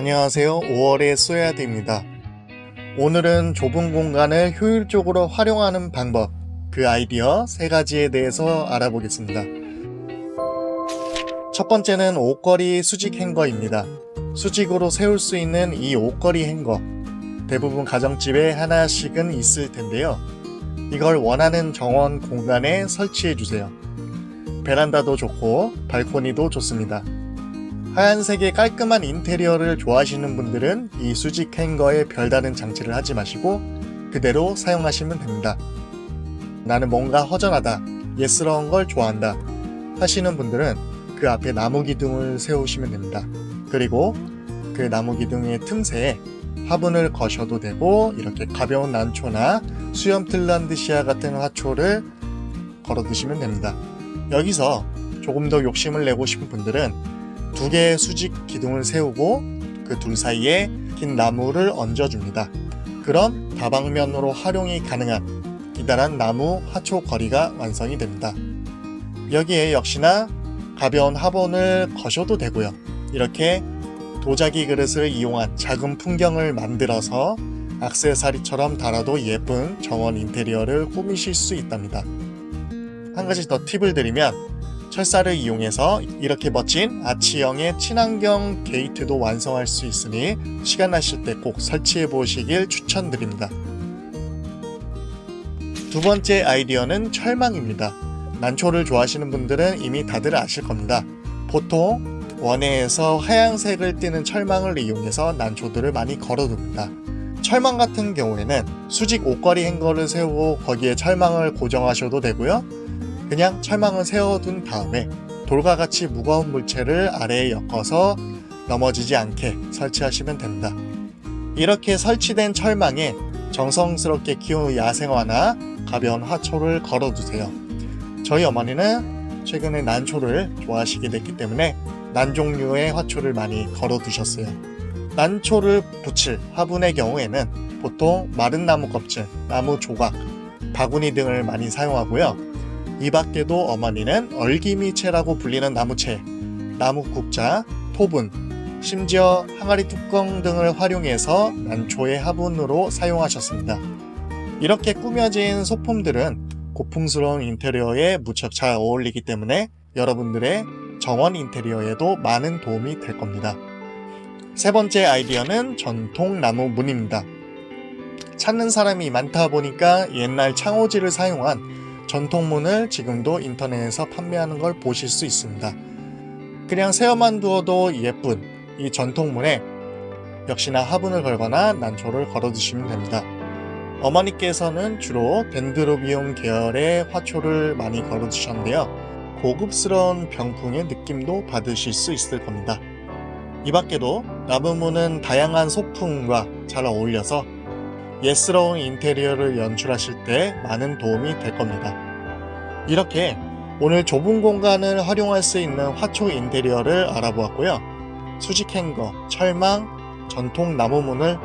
안녕하세요. 5월의 쏘야드입니다. 오늘은 좁은 공간을 효율적으로 활용하는 방법 그 아이디어 세 가지에 대해서 알아보겠습니다. 첫 번째는 옷걸이 수직 행거입니다. 수직으로 세울 수 있는 이 옷걸이 행거 대부분 가정집에 하나씩은 있을 텐데요. 이걸 원하는 정원 공간에 설치해 주세요. 베란다도 좋고 발코니도 좋습니다 하얀색의 깔끔한 인테리어를 좋아하시는 분들은 이 수직 행거에 별다른 장치를 하지 마시고 그대로 사용하시면 됩니다. 나는 뭔가 허전하다, 예스러운 걸 좋아한다 하시는 분들은 그 앞에 나무 기둥을 세우시면 됩니다. 그리고 그 나무 기둥의 틈새에 화분을 거셔도 되고 이렇게 가벼운 난초나 수염 틀란드시아 같은 화초를 걸어 두시면 됩니다. 여기서 조금 더 욕심을 내고 싶은 분들은 두 개의 수직 기둥을 세우고 그 둘 사이에 긴 나무를 얹어줍니다. 그럼 다방면으로 활용이 가능한 기다란 나무 화초 거리가 완성이 됩니다. 여기에 역시나 가벼운 화분을 거셔도 되고요. 이렇게 도자기 그릇을 이용한 작은 풍경을 만들어서 악세사리처럼 달아도 예쁜 정원 인테리어를 꾸미실 수 있답니다. 한 가지 더 팁을 드리면 철사를 이용해서 이렇게 멋진 아치형의 친환경 게이트도 완성할 수 있으니 시간 나실 때 꼭 설치해 보시길 추천드립니다. 두 번째 아이디어는 철망입니다. 난초를 좋아하시는 분들은 이미 다들 아실 겁니다. 보통 원예에서 하얀색을 띠는 철망을 이용해서 난초들을 많이 걸어둡니다. 철망 같은 경우에는 수직 옷걸이 행거를 세우고 거기에 철망을 고정하셔도 되고요. 그냥 철망을 세워둔 다음에 돌과 같이 무거운 물체를 아래에 엮어서 넘어지지 않게 설치하시면 됩니다. 이렇게 설치된 철망에 정성스럽게 키운 야생화나 가벼운 화초를 걸어두세요. 저희 어머니는 최근에 난초를 좋아하시게 됐기 때문에 난 종류의 화초를 많이 걸어두셨어요. 난초를 붙일 화분의 경우에는 보통 마른 나무 껍질, 나무 조각, 바구니 등을 많이 사용하고요. 이 밖에도 어머니는 얼기미채라고 불리는 나무채, 나무 국자, 토분, 심지어 항아리 뚜껑 등을 활용해서 난초의 화분으로 사용하셨습니다. 이렇게 꾸며진 소품들은 고풍스러운 인테리어에 무척 잘 어울리기 때문에 여러분들의 정원 인테리어에도 많은 도움이 될 겁니다. 세 번째 아이디어는 전통 나무 문입니다. 찾는 사람이 많다 보니까 옛날 창호지를 사용한 전통문을 지금도 인터넷에서 판매하는 걸 보실 수 있습니다. 그냥 세어만 두어도 예쁜 이 전통문에 역시나 화분을 걸거나 난초를 걸어 두시면 됩니다. 어머니께서는 주로 덴드로비움 계열의 화초를 많이 걸어 두셨는데요. 고급스러운 병풍의 느낌도 받으실 수 있을 겁니다. 이 밖에도 나무문은 다양한 소품과 잘 어울려서 예스러운 인테리어를 연출하실 때 많은 도움이 될 겁니다. 이렇게 오늘 좁은 공간을 활용할 수 있는 화초 인테리어를 알아보았고요. 수직 행거, 철망, 전통 나무문을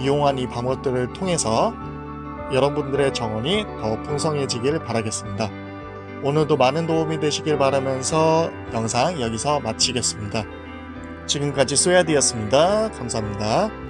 이용한 이 방법들을 통해서 여러분들의 정원이 더 풍성해지길 바라겠습니다. 오늘도 많은 도움이 되시길 바라면서 영상 여기서 마치겠습니다. 지금까지 소야디였습니다. 감사합니다.